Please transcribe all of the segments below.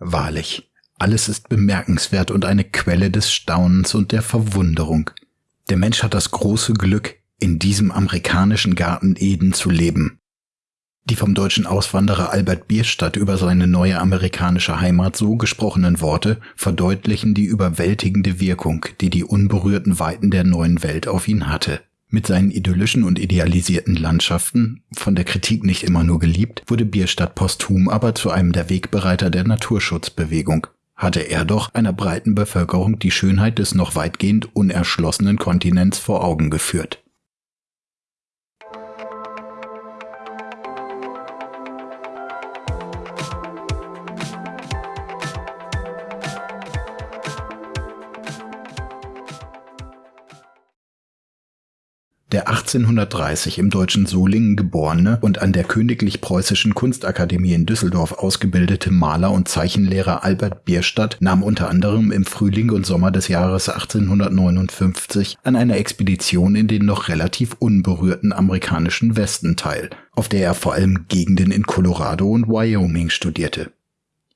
Wahrlich, alles ist bemerkenswert und eine Quelle des Staunens und der Verwunderung. Der Mensch hat das große Glück, in diesem amerikanischen Garten Eden zu leben. Die vom deutschen Auswanderer Albert Bierstadt über seine neue amerikanische Heimat so gesprochenen Worte verdeutlichen die überwältigende Wirkung, die die unberührten Weiten der neuen Welt auf ihn hatte. Mit seinen idyllischen und idealisierten Landschaften, von der Kritik nicht immer nur geliebt, wurde Bierstadt posthum aber zu einem der Wegbereiter der Naturschutzbewegung. Hatte er doch einer breiten Bevölkerung die Schönheit des noch weitgehend unerschlossenen Kontinents vor Augen geführt. Der 1830 im deutschen Solingen geborene und an der Königlich Preußischen Kunstakademie in Düsseldorf ausgebildete Maler und Zeichenlehrer Albert Bierstadt nahm unter anderem im Frühling und Sommer des Jahres 1859 an einer Expedition in den noch relativ unberührten amerikanischen Westen teil, auf der er vor allem Gegenden in Colorado und Wyoming studierte.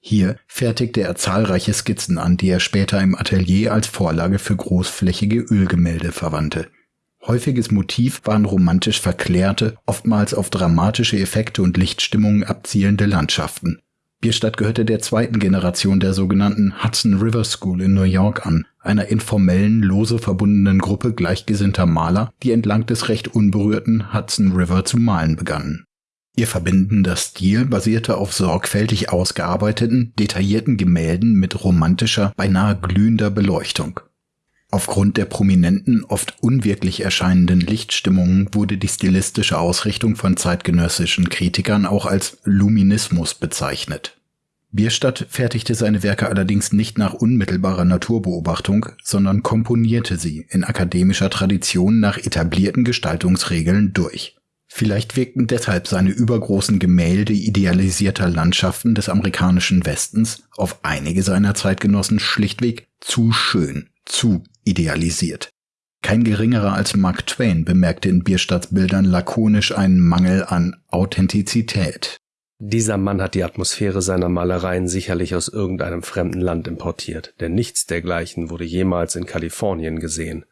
Hier fertigte er zahlreiche Skizzen an, die er später im Atelier als Vorlage für großflächige Ölgemälde verwandte Häufiges Motiv waren romantisch verklärte, oftmals auf dramatische Effekte und Lichtstimmungen abzielende Landschaften. Bierstadt gehörte der zweiten Generation der sogenannten Hudson River School in New York an, einer informellen, lose verbundenen Gruppe gleichgesinnter Maler, die entlang des recht unberührten Hudson River zu malen begannen. Ihr verbindender Stil basierte auf sorgfältig ausgearbeiteten, detaillierten Gemälden mit romantischer, beinahe glühender Beleuchtung. Aufgrund der prominenten, oft unwirklich erscheinenden Lichtstimmungen wurde die stilistische Ausrichtung von zeitgenössischen Kritikern auch als Luminismus bezeichnet. Bierstadt fertigte seine Werke allerdings nicht nach unmittelbarer Naturbeobachtung, sondern komponierte sie in akademischer Tradition nach etablierten Gestaltungsregeln durch. Vielleicht wirkten deshalb seine übergroßen Gemälde idealisierter Landschaften des amerikanischen Westens auf einige seiner Zeitgenossen schlichtweg zu schön, zu idealisiert. Kein geringerer als Mark Twain bemerkte in Bierstadts Bildern lakonisch einen Mangel an Authentizität. Dieser Mann hat die Atmosphäre seiner Malereien sicherlich aus irgendeinem fremden Land importiert, denn nichts dergleichen wurde jemals in Kalifornien gesehen.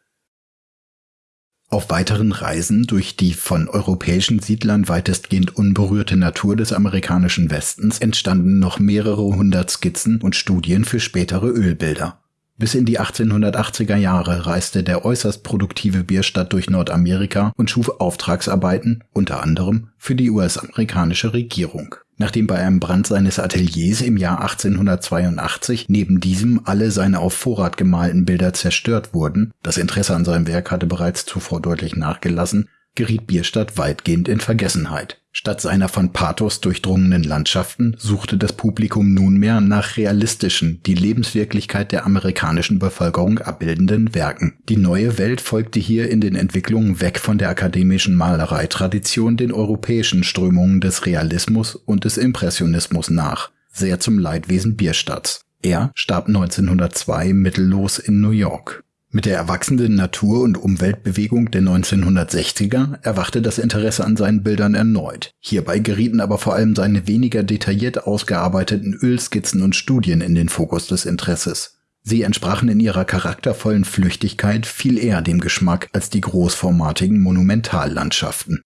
Auf weiteren Reisen durch die von europäischen Siedlern weitestgehend unberührte Natur des amerikanischen Westens entstanden noch mehrere hundert Skizzen und Studien für spätere Ölbilder. Bis in die 1880er Jahre reiste der äußerst produktive Bierstadt durch Nordamerika und schuf Auftragsarbeiten, unter anderem für die US-amerikanische Regierung. Nachdem bei einem Brand seines Ateliers im Jahr 1882 neben diesem alle seine auf Vorrat gemalten Bilder zerstört wurden, das Interesse an seinem Werk hatte bereits zuvor deutlich nachgelassen, geriet Bierstadt weitgehend in Vergessenheit. Statt seiner von Pathos durchdrungenen Landschaften suchte das Publikum nunmehr nach realistischen, die Lebenswirklichkeit der amerikanischen Bevölkerung abbildenden Werken. Die neue Welt folgte hier in den Entwicklungen weg von der akademischen Malereitradition den europäischen Strömungen des Realismus und des Impressionismus nach, sehr zum Leidwesen Bierstadts. Er starb 1902 mittellos in New York. Mit der erwachsenden Natur- und Umweltbewegung der 1960er erwachte das Interesse an seinen Bildern erneut. Hierbei gerieten aber vor allem seine weniger detailliert ausgearbeiteten Ölskizzen und Studien in den Fokus des Interesses. Sie entsprachen in ihrer charaktervollen Flüchtigkeit viel eher dem Geschmack als die großformatigen Monumentallandschaften.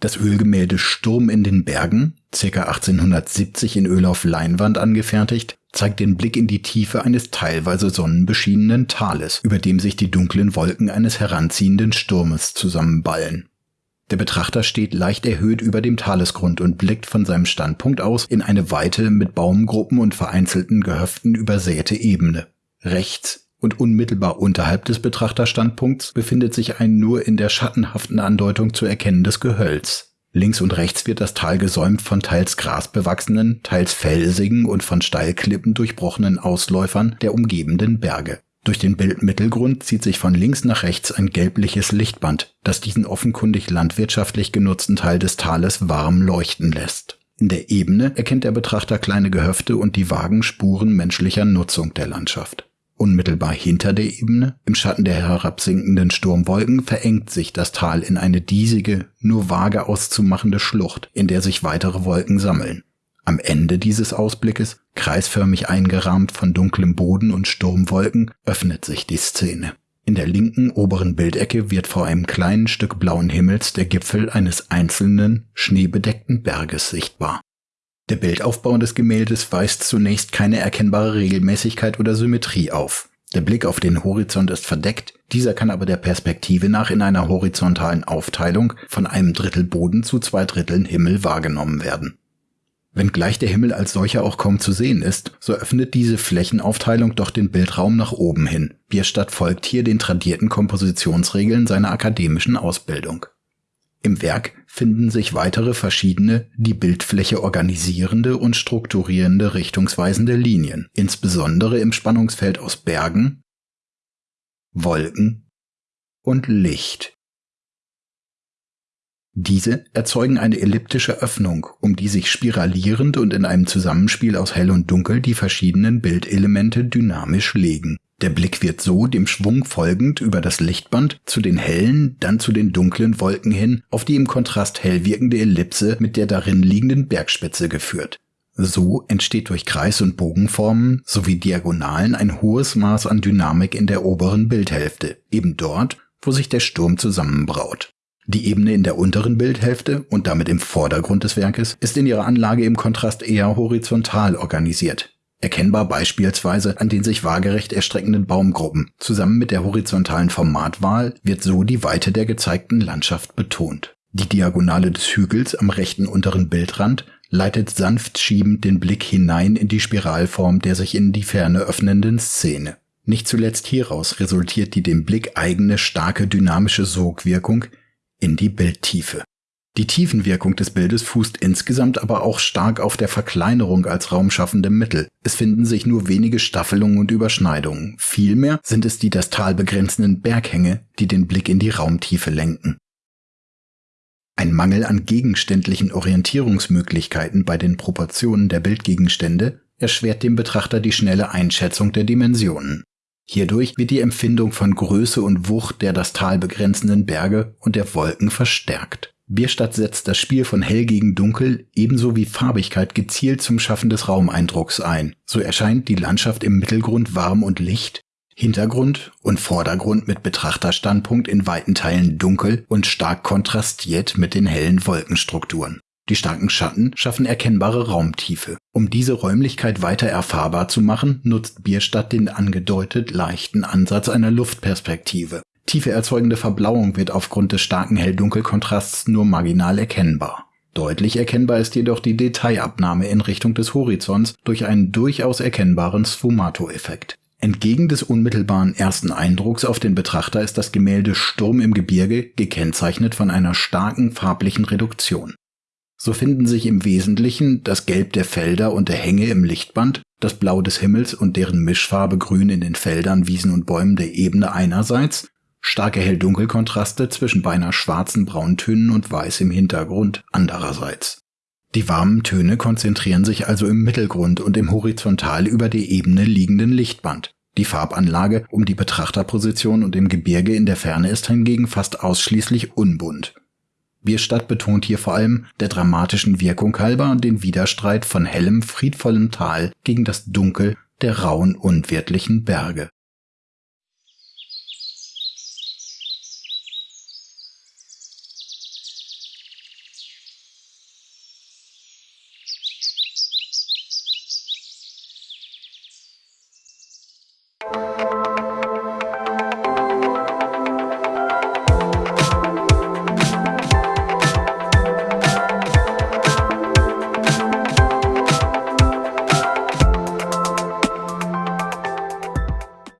Das Ölgemälde Sturm in den Bergen, ca. 1870 in Öl auf Leinwand angefertigt, zeigt den Blick in die Tiefe eines teilweise sonnenbeschienenen Tales, über dem sich die dunklen Wolken eines heranziehenden Sturmes zusammenballen. Der Betrachter steht leicht erhöht über dem Talesgrund und blickt von seinem Standpunkt aus in eine weite, mit Baumgruppen und vereinzelten Gehöften übersäte Ebene. Rechts und unmittelbar unterhalb des Betrachterstandpunkts befindet sich ein nur in der schattenhaften Andeutung zu erkennendes Gehölz. Links und rechts wird das Tal gesäumt von teils grasbewachsenen, teils felsigen und von Steilklippen durchbrochenen Ausläufern der umgebenden Berge. Durch den Bildmittelgrund zieht sich von links nach rechts ein gelbliches Lichtband, das diesen offenkundig landwirtschaftlich genutzten Teil des Tales warm leuchten lässt. In der Ebene erkennt der Betrachter kleine Gehöfte und die vagen Spuren menschlicher Nutzung der Landschaft. Unmittelbar hinter der Ebene, im Schatten der herabsinkenden Sturmwolken, verengt sich das Tal in eine diesige, nur vage auszumachende Schlucht, in der sich weitere Wolken sammeln. Am Ende dieses Ausblickes, kreisförmig eingerahmt von dunklem Boden und Sturmwolken, öffnet sich die Szene. In der linken oberen Bildecke wird vor einem kleinen Stück blauen Himmels der Gipfel eines einzelnen, schneebedeckten Berges sichtbar. Der Bildaufbau des Gemäldes weist zunächst keine erkennbare Regelmäßigkeit oder Symmetrie auf. Der Blick auf den Horizont ist verdeckt, dieser kann aber der Perspektive nach in einer horizontalen Aufteilung von einem Drittel Boden zu zwei Dritteln Himmel wahrgenommen werden. Wenngleich der Himmel als solcher auch kaum zu sehen ist, so öffnet diese Flächenaufteilung doch den Bildraum nach oben hin. Bierstadt folgt hier den tradierten Kompositionsregeln seiner akademischen Ausbildung. Im Werk finden sich weitere verschiedene, die Bildfläche organisierende und strukturierende richtungsweisende Linien, insbesondere im Spannungsfeld aus Bergen, Wolken und Licht, diese erzeugen eine elliptische Öffnung, um die sich spiralierend und in einem Zusammenspiel aus Hell und Dunkel die verschiedenen Bildelemente dynamisch legen. Der Blick wird so dem Schwung folgend über das Lichtband zu den hellen, dann zu den dunklen Wolken hin auf die im Kontrast hell wirkende Ellipse mit der darin liegenden Bergspitze geführt. So entsteht durch Kreis- und Bogenformen sowie Diagonalen ein hohes Maß an Dynamik in der oberen Bildhälfte, eben dort, wo sich der Sturm zusammenbraut. Die Ebene in der unteren Bildhälfte und damit im Vordergrund des Werkes ist in ihrer Anlage im Kontrast eher horizontal organisiert. Erkennbar beispielsweise an den sich waagerecht erstreckenden Baumgruppen. Zusammen mit der horizontalen Formatwahl wird so die Weite der gezeigten Landschaft betont. Die Diagonale des Hügels am rechten unteren Bildrand leitet sanft schiebend den Blick hinein in die Spiralform der sich in die Ferne öffnenden Szene. Nicht zuletzt hieraus resultiert die dem Blick eigene starke dynamische Sogwirkung, in die Bildtiefe. Die Tiefenwirkung des Bildes fußt insgesamt aber auch stark auf der Verkleinerung als raumschaffendem Mittel. Es finden sich nur wenige Staffelungen und Überschneidungen. Vielmehr sind es die das Tal begrenzenden Berghänge, die den Blick in die Raumtiefe lenken. Ein Mangel an gegenständlichen Orientierungsmöglichkeiten bei den Proportionen der Bildgegenstände erschwert dem Betrachter die schnelle Einschätzung der Dimensionen. Hierdurch wird die Empfindung von Größe und Wucht der das Tal begrenzenden Berge und der Wolken verstärkt. Bierstadt setzt das Spiel von hell gegen dunkel ebenso wie Farbigkeit gezielt zum Schaffen des Raumeindrucks ein. So erscheint die Landschaft im Mittelgrund warm und licht, Hintergrund und Vordergrund mit Betrachterstandpunkt in weiten Teilen dunkel und stark kontrastiert mit den hellen Wolkenstrukturen. Die starken Schatten schaffen erkennbare Raumtiefe. Um diese Räumlichkeit weiter erfahrbar zu machen, nutzt Bierstadt den angedeutet leichten Ansatz einer Luftperspektive. Tiefe erzeugende Verblauung wird aufgrund des starken Hell-Dunkel-Kontrasts nur marginal erkennbar. Deutlich erkennbar ist jedoch die Detailabnahme in Richtung des Horizonts durch einen durchaus erkennbaren Sfumato-Effekt. Entgegen des unmittelbaren ersten Eindrucks auf den Betrachter ist das Gemälde Sturm im Gebirge gekennzeichnet von einer starken farblichen Reduktion. So finden sich im Wesentlichen das Gelb der Felder und der Hänge im Lichtband, das Blau des Himmels und deren Mischfarbe Grün in den Feldern, Wiesen und Bäumen der Ebene einerseits, starke Hell-Dunkel-Kontraste zwischen beinahe schwarzen Brauntönen und Weiß im Hintergrund andererseits. Die warmen Töne konzentrieren sich also im Mittelgrund und im horizontal über der Ebene liegenden Lichtband. Die Farbanlage um die Betrachterposition und im Gebirge in der Ferne ist hingegen fast ausschließlich unbunt. Bierstadt betont hier vor allem der dramatischen Wirkung halber den Widerstreit von hellem, friedvollem Tal gegen das Dunkel der rauen, unwirtlichen Berge